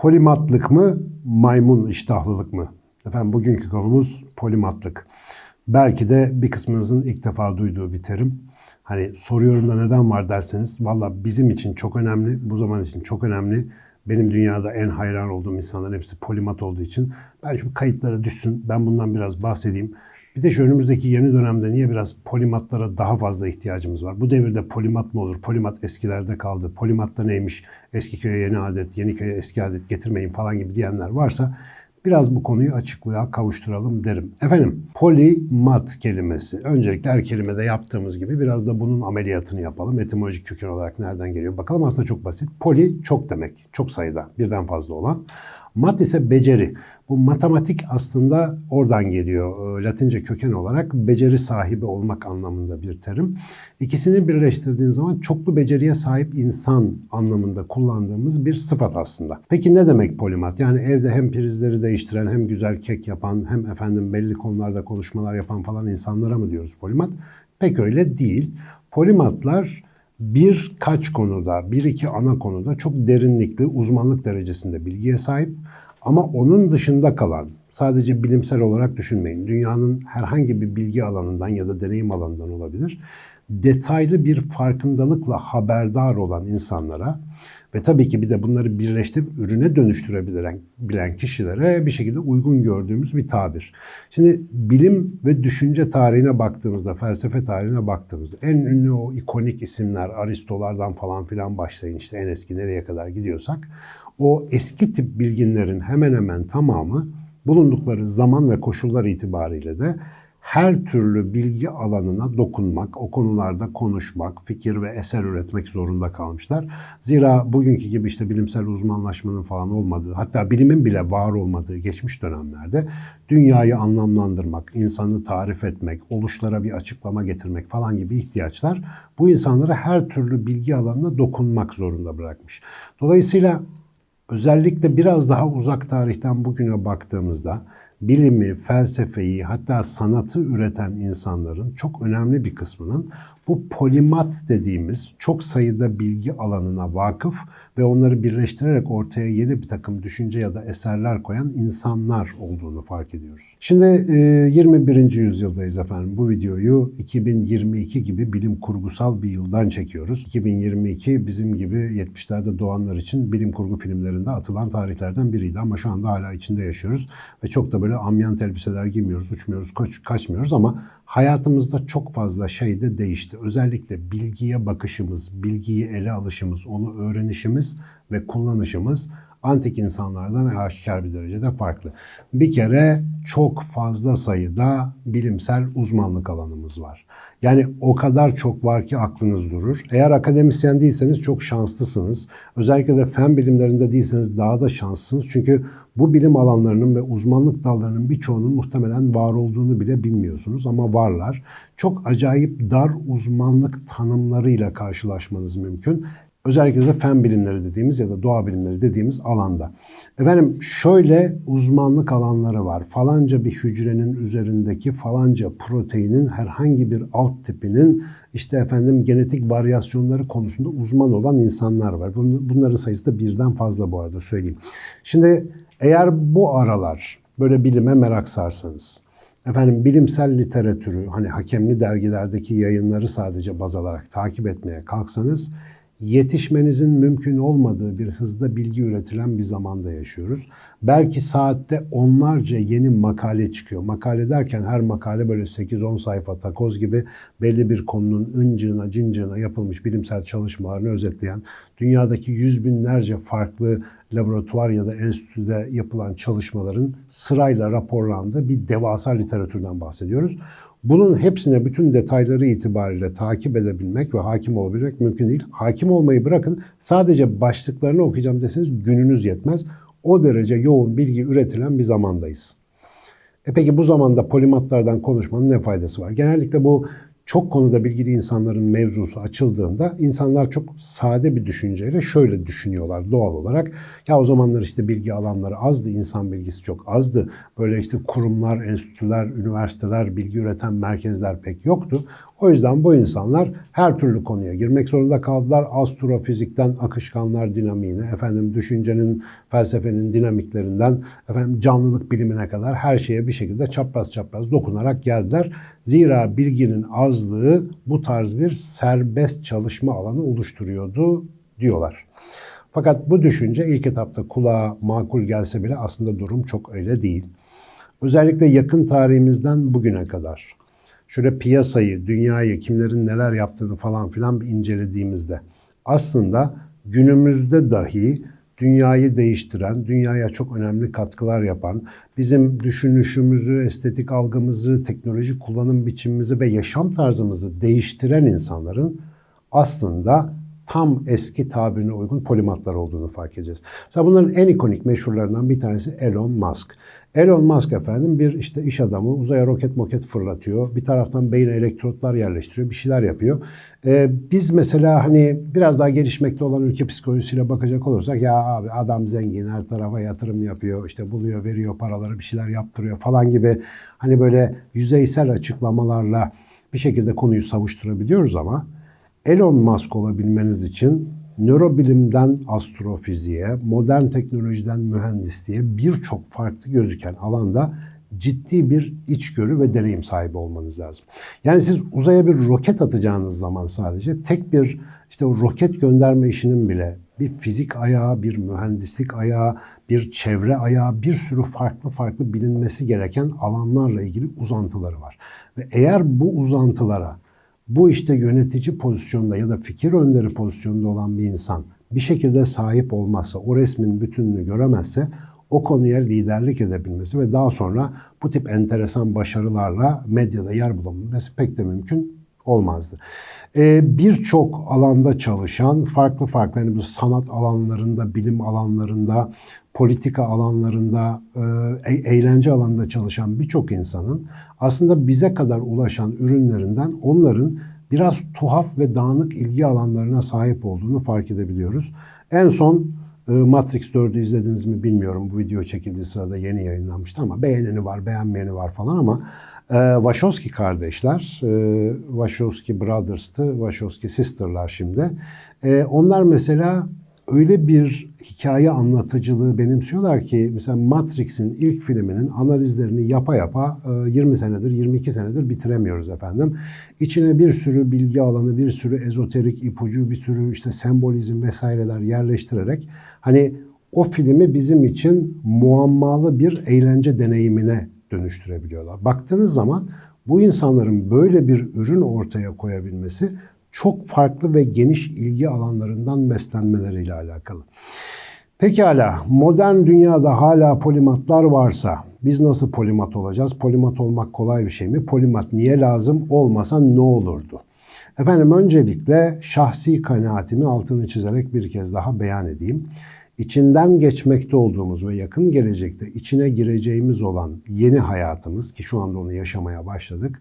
Polimatlık mı, maymun iştahlılık mı? Efendim bugünkü konumuz polimatlık. Belki de bir kısmınızın ilk defa duyduğu bir terim. Hani soruyorum da neden var derseniz, valla bizim için çok önemli, bu zaman için çok önemli. Benim dünyada en hayran olduğum insanların hepsi polimat olduğu için. Ben şu kayıtlara düşsün, ben bundan biraz bahsedeyim. Bir de şu önümüzdeki yeni dönemde niye biraz polimatlara daha fazla ihtiyacımız var? Bu devirde polimat mı olur? Polimat eskilerde kaldı. Polimat da neymiş? Eski köye yeni adet, yeni köye eski adet getirmeyin falan gibi diyenler varsa biraz bu konuyu açıklığa kavuşturalım derim. Efendim polimat kelimesi. Öncelikle her kelimede yaptığımız gibi biraz da bunun ameliyatını yapalım. Etimolojik köken olarak nereden geliyor? Bakalım aslında çok basit. Poli çok demek. Çok sayıda birden fazla olan. Mat ise beceri. Bu matematik aslında oradan geliyor. Latince köken olarak beceri sahibi olmak anlamında bir terim. İkisini birleştirdiğin zaman çoklu beceriye sahip insan anlamında kullandığımız bir sıfat aslında. Peki ne demek polimat? Yani evde hem prizleri değiştiren, hem güzel kek yapan, hem efendim belli konularda konuşmalar yapan falan insanlara mı diyoruz polimat? Pek öyle değil. Polimatlar birkaç konuda, bir iki ana konuda çok derinlikli, uzmanlık derecesinde bilgiye sahip. Ama onun dışında kalan, sadece bilimsel olarak düşünmeyin, dünyanın herhangi bir bilgi alanından ya da deneyim alanından olabilir, detaylı bir farkındalıkla haberdar olan insanlara ve tabii ki bir de bunları birleştirip ürüne dönüştürebilen bilen kişilere bir şekilde uygun gördüğümüz bir tabir. Şimdi bilim ve düşünce tarihine baktığımızda, felsefe tarihine baktığımızda en ünlü o ikonik isimler Aristolardan falan filan başlayın işte en eski nereye kadar gidiyorsak o eski tip bilginlerin hemen hemen tamamı bulundukları zaman ve koşullar itibariyle de her türlü bilgi alanına dokunmak, o konularda konuşmak, fikir ve eser üretmek zorunda kalmışlar. Zira bugünkü gibi işte bilimsel uzmanlaşmanın falan olmadığı, hatta bilimin bile var olmadığı geçmiş dönemlerde dünyayı anlamlandırmak, insanı tarif etmek, oluşlara bir açıklama getirmek falan gibi ihtiyaçlar bu insanları her türlü bilgi alanına dokunmak zorunda bırakmış. Dolayısıyla özellikle biraz daha uzak tarihten bugüne baktığımızda bilimi, felsefeyi hatta sanatı üreten insanların çok önemli bir kısmının bu polimat dediğimiz çok sayıda bilgi alanına vakıf ve onları birleştirerek ortaya yeni bir takım düşünce ya da eserler koyan insanlar olduğunu fark ediyoruz. Şimdi 21. yüzyıldayız efendim. Bu videoyu 2022 gibi bilim kurgusal bir yıldan çekiyoruz. 2022 bizim gibi 70'lerde doğanlar için bilim kurgu filmlerinde atılan tarihlerden biriydi ama şu anda hala içinde yaşıyoruz ve çok da böyle amyant elbiseler giymiyoruz, uçmuyoruz, kaç, kaçmıyoruz ama hayatımızda çok fazla şey de değişti. Özellikle bilgiye bakışımız, bilgiyi ele alışımız, onu öğrenişimiz ve kullanışımız antik insanlardan aşikar bir derecede farklı. Bir kere çok fazla sayıda bilimsel uzmanlık alanımız var. Yani o kadar çok var ki aklınız durur. Eğer akademisyen değilseniz çok şanslısınız. Özellikle de fen bilimlerinde değilseniz daha da şanslısınız. Çünkü bu bilim alanlarının ve uzmanlık dallarının birçoğunun muhtemelen var olduğunu bile bilmiyorsunuz ama varlar. Çok acayip dar uzmanlık tanımlarıyla karşılaşmanız mümkün. Özellikle de fen bilimleri dediğimiz ya da doğa bilimleri dediğimiz alanda. Efendim şöyle uzmanlık alanları var. Falanca bir hücrenin üzerindeki falanca proteinin herhangi bir alt tipinin işte efendim genetik varyasyonları konusunda uzman olan insanlar var. Bunların sayısı da birden fazla bu arada söyleyeyim. Şimdi eğer bu aralar böyle bilime merak sarsanız, efendim bilimsel literatürü hani hakemli dergilerdeki yayınları sadece baz alarak takip etmeye kalksanız yetişmenizin mümkün olmadığı bir hızda bilgi üretilen bir zamanda yaşıyoruz. Belki saatte onlarca yeni makale çıkıyor. Makale derken her makale böyle 8-10 sayfa takoz gibi belli bir konunun ıncığına, cincığına yapılmış bilimsel çalışmalarını özetleyen, dünyadaki yüz binlerce farklı laboratuvar ya da enstitüde yapılan çalışmaların sırayla raporlandığı bir devasa literatürden bahsediyoruz. Bunun hepsine bütün detayları itibariyle takip edebilmek ve hakim olabilmek mümkün değil. Hakim olmayı bırakın sadece başlıklarını okuyacağım deseniz gününüz yetmez. O derece yoğun bilgi üretilen bir zamandayız. E peki bu zamanda polimatlardan konuşmanın ne faydası var? Genellikle bu çok konuda bilgili insanların mevzusu açıldığında insanlar çok sade bir düşünceyle şöyle düşünüyorlar doğal olarak. Ya o zamanlar işte bilgi alanları azdı, insan bilgisi çok azdı. Böyle işte kurumlar, enstitüler, üniversiteler, bilgi üreten merkezler pek yoktu. O yüzden bu insanlar her türlü konuya girmek zorunda kaldılar. Astrofizikten akışkanlar dinamiğine, efendim düşüncenin, felsefenin dinamiklerinden, efendim canlılık bilimine kadar her şeye bir şekilde çapraz çapraz dokunarak geldiler. Zira bilginin azlığı bu tarz bir serbest çalışma alanı oluşturuyordu diyorlar. Fakat bu düşünce ilk etapta kulağa makul gelse bile aslında durum çok öyle değil. Özellikle yakın tarihimizden bugüne kadar şöyle piyasayı, dünyayı, kimlerin neler yaptığını falan filan incelediğimizde aslında günümüzde dahi dünyayı değiştiren, dünyaya çok önemli katkılar yapan, bizim düşünüşümüzü, estetik algımızı, teknoloji kullanım biçimimizi ve yaşam tarzımızı değiştiren insanların aslında tam eski tabirine uygun polimatlar olduğunu fark edeceğiz. Mesela bunların en ikonik meşhurlarından bir tanesi Elon Musk. Elon Musk efendim bir işte iş adamı uzaya roket moket fırlatıyor. Bir taraftan beyine elektrotlar yerleştiriyor, bir şeyler yapıyor. Ee, biz mesela hani biraz daha gelişmekte olan ülke psikolojisiyle bakacak olursak ya abi adam zengin her tarafa yatırım yapıyor, işte buluyor, veriyor paraları bir şeyler yaptırıyor falan gibi hani böyle yüzeysel açıklamalarla bir şekilde konuyu savuşturabiliyoruz ama Elon Musk olabilmeniz için nörobilimden astrofiziğe, modern teknolojiden mühendisliğe birçok farklı gözüken alanda ciddi bir içgörü ve deneyim sahibi olmanız lazım. Yani siz uzaya bir roket atacağınız zaman sadece tek bir işte o roket gönderme işinin bile bir fizik ayağı, bir mühendislik ayağı, bir çevre ayağı, bir sürü farklı farklı bilinmesi gereken alanlarla ilgili uzantıları var. Ve eğer bu uzantılara bu işte yönetici pozisyonda ya da fikir önderi pozisyonda olan bir insan bir şekilde sahip olmazsa, o resmin bütününü göremezse o konuya liderlik edebilmesi ve daha sonra bu tip enteresan başarılarla medyada yer bulabilmesi pek de mümkün olmazdı. Ee, Birçok alanda çalışan, farklı farklı yani bu sanat alanlarında, bilim alanlarında, politika alanlarında, e, eğlence alanında çalışan birçok insanın aslında bize kadar ulaşan ürünlerinden onların biraz tuhaf ve dağınık ilgi alanlarına sahip olduğunu fark edebiliyoruz. En son e, Matrix 4'ü izlediniz mi bilmiyorum. Bu video çekildiği sırada yeni yayınlanmıştı ama beğeneni var, beğenmeyeni var falan ama e, Wachowski kardeşler, e, Wachowski Brothers'tı, Wachowski Sister'lar şimdi. E, onlar mesela öyle bir hikaye anlatıcılığı benimsiyorlar ki mesela Matrix'in ilk filminin analizlerini yapa yapa 20 e, senedir, 22 senedir bitiremiyoruz efendim. İçine bir sürü bilgi alanı, bir sürü ezoterik ipucu, bir sürü işte sembolizm vesaireler yerleştirerek hani o filmi bizim için muammalı bir eğlence deneyimine dönüştürebiliyorlar. Baktığınız zaman bu insanların böyle bir ürün ortaya koyabilmesi çok farklı ve geniş ilgi alanlarından beslenmeleriyle alakalı. Pekala, modern dünyada hala polimatlar varsa biz nasıl polimat olacağız? Polimat olmak kolay bir şey mi? Polimat niye lazım? Olmasa ne olurdu? Efendim öncelikle şahsi kanaatimi altını çizerek bir kez daha beyan edeyim. İçinden geçmekte olduğumuz ve yakın gelecekte içine gireceğimiz olan yeni hayatımız ki şu anda onu yaşamaya başladık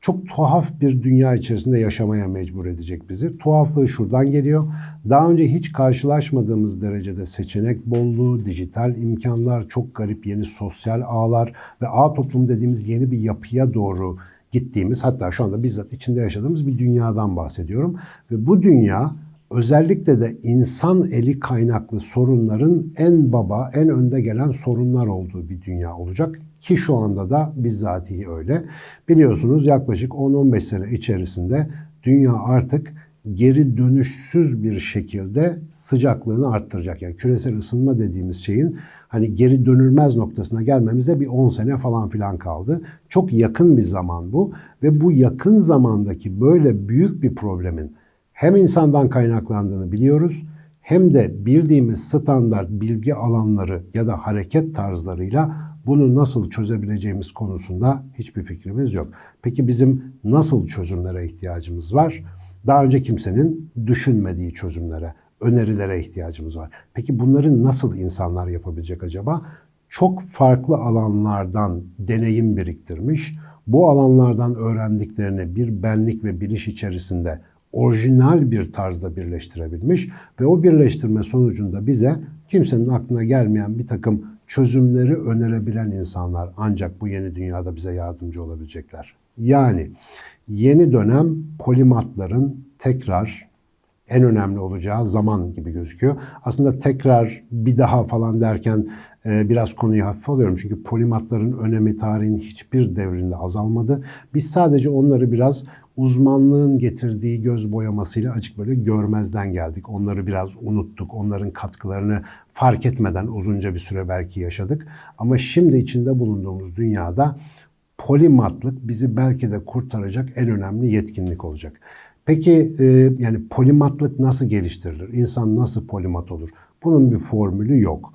çok tuhaf bir dünya içerisinde yaşamaya mecbur edecek bizi. Tuhaflığı şuradan geliyor. Daha önce hiç karşılaşmadığımız derecede seçenek bolluğu, dijital imkanlar, çok garip yeni sosyal ağlar ve ağ toplum dediğimiz yeni bir yapıya doğru gittiğimiz hatta şu anda bizzat içinde yaşadığımız bir dünyadan bahsediyorum. Ve bu dünya özellikle de insan eli kaynaklı sorunların en baba, en önde gelen sorunlar olduğu bir dünya olacak. Ki şu anda da bizzatihi öyle. Biliyorsunuz yaklaşık 10-15 sene içerisinde dünya artık geri dönüşsüz bir şekilde sıcaklığını arttıracak. Yani küresel ısınma dediğimiz şeyin hani geri dönülmez noktasına gelmemize bir 10 sene falan filan kaldı. Çok yakın bir zaman bu ve bu yakın zamandaki böyle büyük bir problemin hem insandan kaynaklandığını biliyoruz hem de bildiğimiz standart bilgi alanları ya da hareket tarzlarıyla bunu nasıl çözebileceğimiz konusunda hiçbir fikrimiz yok. Peki bizim nasıl çözümlere ihtiyacımız var? Daha önce kimsenin düşünmediği çözümlere, önerilere ihtiyacımız var. Peki bunları nasıl insanlar yapabilecek acaba? Çok farklı alanlardan deneyim biriktirmiş, bu alanlardan öğrendiklerini bir benlik ve biliş içerisinde orijinal bir tarzda birleştirebilmiş ve o birleştirme sonucunda bize kimsenin aklına gelmeyen bir takım çözümleri önerebilen insanlar ancak bu yeni dünyada bize yardımcı olabilecekler. Yani yeni dönem polimatların tekrar en önemli olacağı zaman gibi gözüküyor. Aslında tekrar bir daha falan derken e, biraz konuyu hafif alıyorum. Çünkü polimatların önemi tarihin hiçbir devrinde azalmadı. Biz sadece onları biraz uzmanlığın getirdiği göz boyamasıyla açık böyle görmezden geldik. Onları biraz unuttuk. Onların katkılarını fark etmeden uzunca bir süre belki yaşadık. Ama şimdi içinde bulunduğumuz dünyada polimatlık bizi belki de kurtaracak en önemli yetkinlik olacak. Peki e, yani polimatlık nasıl geliştirilir? İnsan nasıl polimat olur? Bunun bir formülü yok.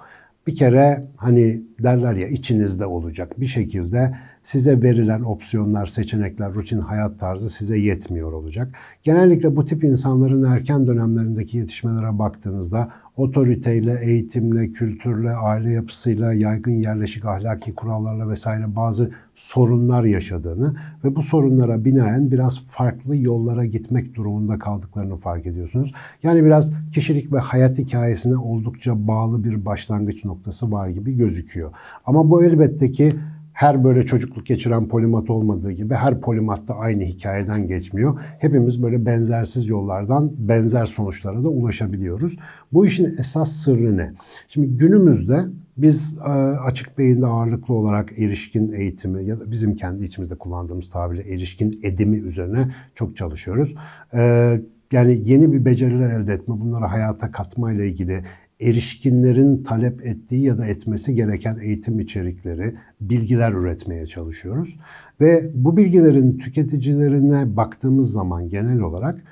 Bir kere hani derler ya içinizde olacak bir şekilde size verilen opsiyonlar, seçenekler, rutin hayat tarzı size yetmiyor olacak. Genellikle bu tip insanların erken dönemlerindeki yetişmelere baktığınızda otoriteyle, eğitimle, kültürle, aile yapısıyla, yaygın yerleşik ahlaki kurallarla vesaire bazı sorunlar yaşadığını ve bu sorunlara binaen biraz farklı yollara gitmek durumunda kaldıklarını fark ediyorsunuz. Yani biraz kişilik ve hayat hikayesine oldukça bağlı bir başlangıç noktası var gibi gözüküyor. Ama bu elbette ki her böyle çocukluk geçiren polimat olmadığı gibi her polimat da aynı hikayeden geçmiyor. Hepimiz böyle benzersiz yollardan benzer sonuçlara da ulaşabiliyoruz. Bu işin esas sırrı ne? Şimdi günümüzde biz e, açık beyinde ağırlıklı olarak erişkin eğitimi ya da bizim kendi içimizde kullandığımız tabirle erişkin edimi üzerine çok çalışıyoruz. E, yani yeni bir beceriler elde etme, bunları hayata katma ile ilgili erişkinlerin talep ettiği ya da etmesi gereken eğitim içerikleri, bilgiler üretmeye çalışıyoruz. Ve bu bilgilerin tüketicilerine baktığımız zaman genel olarak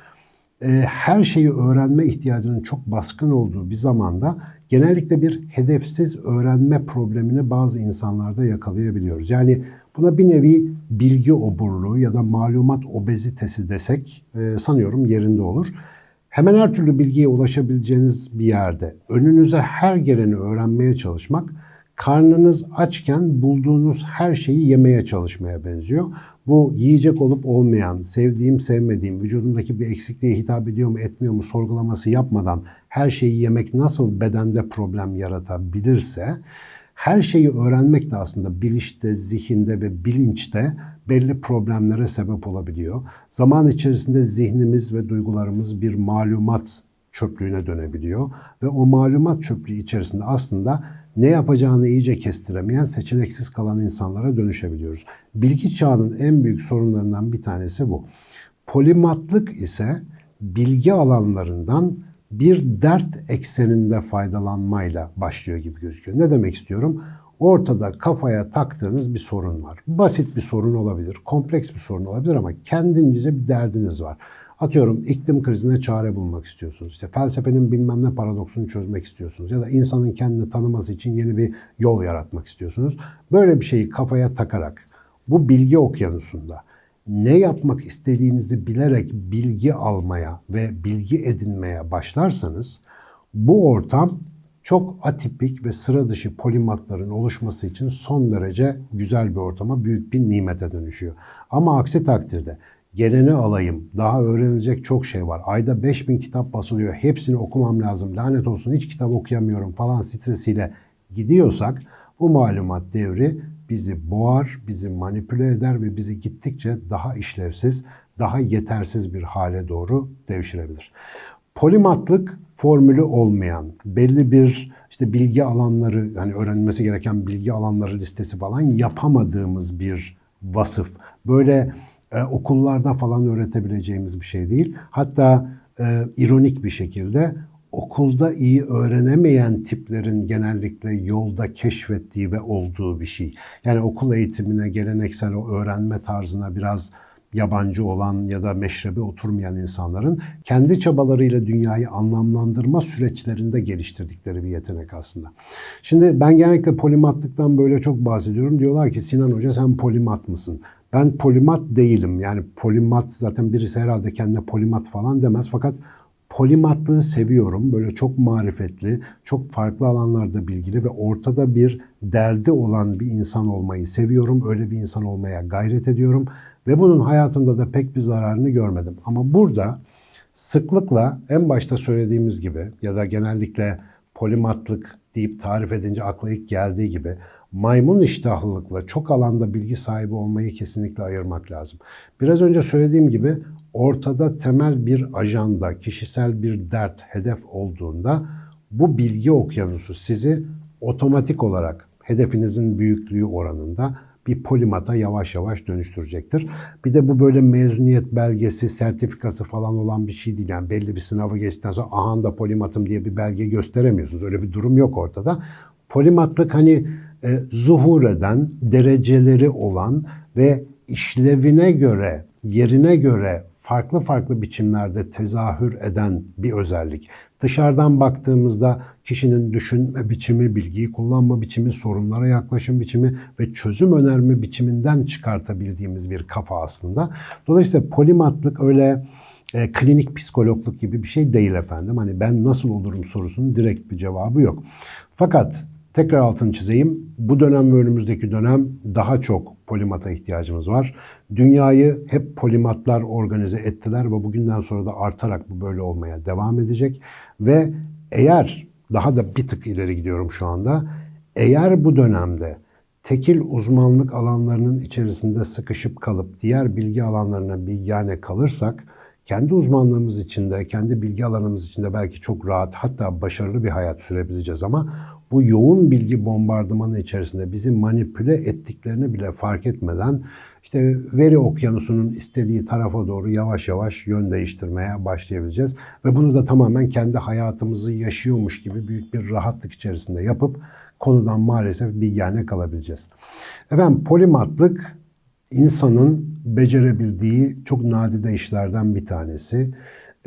e, her şeyi öğrenme ihtiyacının çok baskın olduğu bir zamanda genellikle bir hedefsiz öğrenme problemini bazı insanlarda yakalayabiliyoruz. Yani buna bir nevi bilgi oburluğu ya da malumat obezitesi desek e, sanıyorum yerinde olur. Hemen her türlü bilgiye ulaşabileceğiniz bir yerde önünüze her geleni öğrenmeye çalışmak karnınız açken bulduğunuz her şeyi yemeye çalışmaya benziyor. Bu yiyecek olup olmayan, sevdiğim sevmediğim, vücudumdaki bir eksikliğe hitap ediyor mu etmiyor mu sorgulaması yapmadan her şeyi yemek nasıl bedende problem yaratabilirse her şeyi öğrenmek de aslında bilişte, zihinde ve bilinçte belli problemlere sebep olabiliyor. Zaman içerisinde zihnimiz ve duygularımız bir malumat çöplüğüne dönebiliyor ve o malumat çöplüğü içerisinde aslında ne yapacağını iyice kestiremeyen, seçeneksiz kalan insanlara dönüşebiliyoruz. Bilgi çağının en büyük sorunlarından bir tanesi bu. Polimatlık ise bilgi alanlarından bir dert ekseninde faydalanmayla başlıyor gibi gözüküyor. Ne demek istiyorum? Ortada kafaya taktığınız bir sorun var. Basit bir sorun olabilir, kompleks bir sorun olabilir ama kendince bir derdiniz var. Atıyorum iklim krizine çare bulmak istiyorsunuz. İşte felsefenin bilmem ne paradoksunu çözmek istiyorsunuz. Ya da insanın kendini tanıması için yeni bir yol yaratmak istiyorsunuz. Böyle bir şeyi kafaya takarak bu bilgi okyanusunda ne yapmak istediğinizi bilerek bilgi almaya ve bilgi edinmeye başlarsanız bu ortam çok atipik ve sıra dışı polimatların oluşması için son derece güzel bir ortama, büyük bir nimete dönüşüyor. Ama aksi takdirde geleni alayım, daha öğrenilecek çok şey var. Ayda 5000 kitap basılıyor, hepsini okumam lazım, lanet olsun hiç kitap okuyamıyorum falan stresiyle gidiyorsak bu malumat devri bizi boğar, bizi manipüle eder ve bizi gittikçe daha işlevsiz, daha yetersiz bir hale doğru devşirebilir. Polimatlık formülü olmayan, belli bir işte bilgi alanları, yani öğrenilmesi gereken bilgi alanları listesi falan yapamadığımız bir vasıf. Böyle e, okullarda falan öğretebileceğimiz bir şey değil. Hatta e, ironik bir şekilde okulda iyi öğrenemeyen tiplerin genellikle yolda keşfettiği ve olduğu bir şey. Yani okul eğitimine, geleneksel o öğrenme tarzına biraz yabancı olan ya da meşrebe oturmayan insanların kendi çabalarıyla dünyayı anlamlandırma süreçlerinde geliştirdikleri bir yetenek aslında. Şimdi ben genellikle polimatlıktan böyle çok bahsediyorum. Diyorlar ki Sinan Hoca sen polimat mısın? Ben polimat değilim. Yani polimat zaten birisi herhalde kendine polimat falan demez. Fakat polimatlığı seviyorum. Böyle çok marifetli, çok farklı alanlarda bilgili ve ortada bir derdi olan bir insan olmayı seviyorum. Öyle bir insan olmaya gayret ediyorum. Ve bunun hayatımda da pek bir zararını görmedim. Ama burada sıklıkla en başta söylediğimiz gibi ya da genellikle polimatlık deyip tarif edince akla ilk geldiği gibi maymun iştahlılıkla çok alanda bilgi sahibi olmayı kesinlikle ayırmak lazım. Biraz önce söylediğim gibi ortada temel bir ajanda, kişisel bir dert, hedef olduğunda bu bilgi okyanusu sizi otomatik olarak hedefinizin büyüklüğü oranında bir polimata yavaş yavaş dönüştürecektir. Bir de bu böyle mezuniyet belgesi, sertifikası falan olan bir şey değil. Yani belli bir sınavı geçtikten sonra aha da polimatım diye bir belge gösteremiyorsunuz. Öyle bir durum yok ortada. Polimatlık hani e, zuhur eden, dereceleri olan ve işlevine göre, yerine göre farklı farklı biçimlerde tezahür eden bir özellik. Dışarıdan baktığımızda kişinin düşünme biçimi, bilgiyi kullanma biçimi, sorunlara yaklaşım biçimi ve çözüm önerme biçiminden çıkartabildiğimiz bir kafa aslında. Dolayısıyla polimatlık öyle e, klinik psikologluk gibi bir şey değil efendim. Hani ben nasıl olurum sorusunun direkt bir cevabı yok. Fakat tekrar altını çizeyim. Bu dönem ve önümüzdeki dönem daha çok polimata ihtiyacımız var. Dünyayı hep polimatlar organize ettiler ve bugünden sonra da artarak bu böyle olmaya devam edecek. Ve eğer daha da bir tık ileri gidiyorum şu anda. Eğer bu dönemde tekil uzmanlık alanlarının içerisinde sıkışıp kalıp diğer bilgi alanlarına bir yani kalırsak kendi uzmanlığımız içinde, kendi bilgi alanımız içinde belki çok rahat hatta başarılı bir hayat sürebileceğiz ama bu yoğun bilgi bombardımanı içerisinde bizi manipüle ettiklerini bile fark etmeden işte veri okyanusunun istediği tarafa doğru yavaş yavaş yön değiştirmeye başlayabileceğiz. Ve bunu da tamamen kendi hayatımızı yaşıyormuş gibi büyük bir rahatlık içerisinde yapıp konudan maalesef bir yani kalabileceğiz. Efendim polimatlık insanın becerebildiği çok nadide işlerden bir tanesi.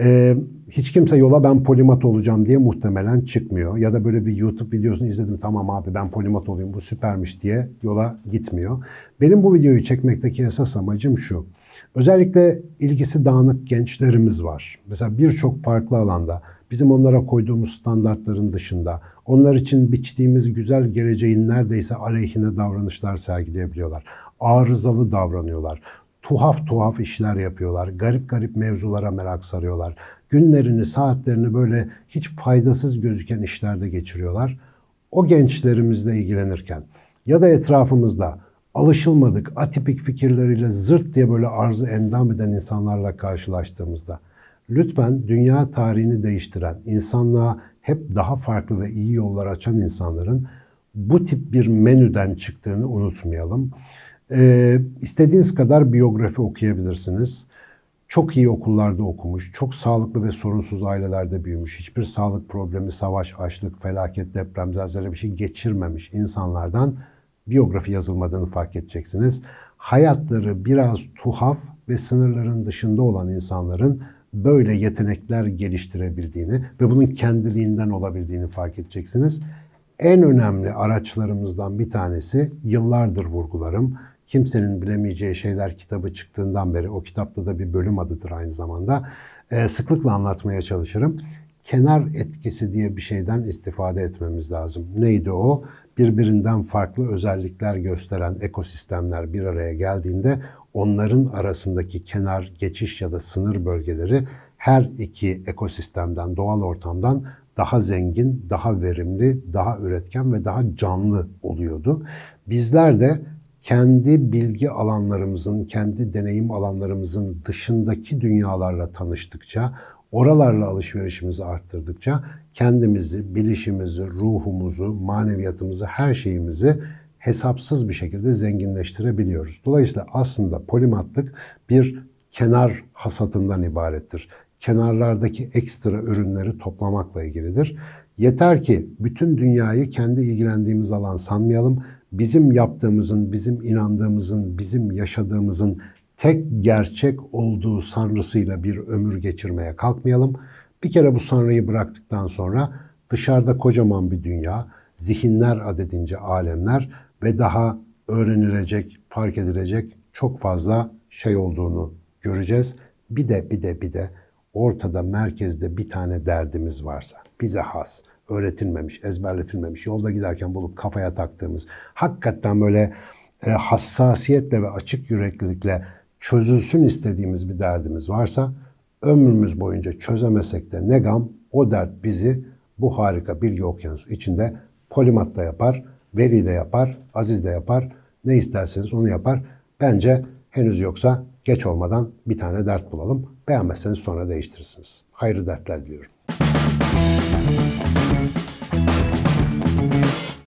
Ee, hiç kimse yola ben polimat olacağım diye muhtemelen çıkmıyor. Ya da böyle bir YouTube videosunu izledim tamam abi ben polimat olayım bu süpermiş diye yola gitmiyor. Benim bu videoyu çekmekteki esas amacım şu. Özellikle ilgisi dağınık gençlerimiz var. Mesela birçok farklı alanda bizim onlara koyduğumuz standartların dışında onlar için biçtiğimiz güzel geleceğin neredeyse aleyhine davranışlar sergileyebiliyorlar. Arızalı davranıyorlar tuhaf tuhaf işler yapıyorlar. Garip garip mevzulara merak sarıyorlar. Günlerini, saatlerini böyle hiç faydasız gözüken işlerde geçiriyorlar. O gençlerimizle ilgilenirken ya da etrafımızda alışılmadık, atipik fikirleriyle zırt diye böyle arzı endam eden insanlarla karşılaştığımızda lütfen dünya tarihini değiştiren, insanlığa hep daha farklı ve iyi yollar açan insanların bu tip bir menüden çıktığını unutmayalım. Ee, istediğiniz kadar biyografi okuyabilirsiniz. Çok iyi okullarda okumuş, çok sağlıklı ve sorunsuz ailelerde büyümüş, hiçbir sağlık problemi, savaş, açlık, felaket, deprem, zelzele bir şey geçirmemiş insanlardan biyografi yazılmadığını fark edeceksiniz. Hayatları biraz tuhaf ve sınırların dışında olan insanların böyle yetenekler geliştirebildiğini ve bunun kendiliğinden olabildiğini fark edeceksiniz. En önemli araçlarımızdan bir tanesi yıllardır vurgularım Kimsenin Bilemeyeceği Şeyler kitabı çıktığından beri, o kitapta da bir bölüm adıdır aynı zamanda, e, sıklıkla anlatmaya çalışırım. Kenar etkisi diye bir şeyden istifade etmemiz lazım. Neydi o? Birbirinden farklı özellikler gösteren ekosistemler bir araya geldiğinde onların arasındaki kenar, geçiş ya da sınır bölgeleri her iki ekosistemden, doğal ortamdan daha zengin, daha verimli, daha üretken ve daha canlı oluyordu. Bizler de kendi bilgi alanlarımızın, kendi deneyim alanlarımızın dışındaki dünyalarla tanıştıkça, oralarla alışverişimizi arttırdıkça kendimizi, bilişimizi, ruhumuzu, maneviyatımızı, her şeyimizi hesapsız bir şekilde zenginleştirebiliyoruz. Dolayısıyla aslında polimatlık bir kenar hasatından ibarettir. Kenarlardaki ekstra ürünleri toplamakla ilgilidir. Yeter ki bütün dünyayı kendi ilgilendiğimiz alan sanmayalım bizim yaptığımızın, bizim inandığımızın, bizim yaşadığımızın tek gerçek olduğu sanrısıyla bir ömür geçirmeye kalkmayalım. Bir kere bu sanrıyı bıraktıktan sonra dışarıda kocaman bir dünya, zihinler adedince alemler ve daha öğrenilecek, fark edilecek çok fazla şey olduğunu göreceğiz. Bir de bir de bir de ortada merkezde bir tane derdimiz varsa, bize has, öğretilmemiş, ezberletilmemiş, yolda giderken bulup kafaya taktığımız, hakikaten böyle e, hassasiyetle ve açık yüreklilikle çözülsün istediğimiz bir derdimiz varsa, ömrümüz boyunca çözemesek de ne gam, o dert bizi bu harika bilgi okyanusu içinde polimat da yapar, veli de yapar, aziz de yapar, ne isterseniz onu yapar. Bence henüz yoksa geç olmadan bir tane dert bulalım. Beğenmezseniz sonra değiştirirsiniz. Hayırlı dertler diliyorum.